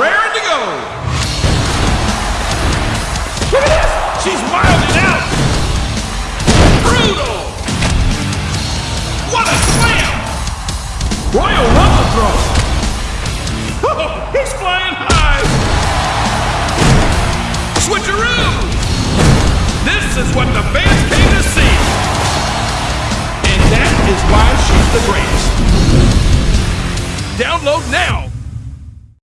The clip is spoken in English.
raring to go. Look at this! She's wilding out! Brutal! What a slam! Royal Rumble throw! Oh, he's flying high! Switcheroo! This is what the fans came to see! And that is why she's the greatest. Download now!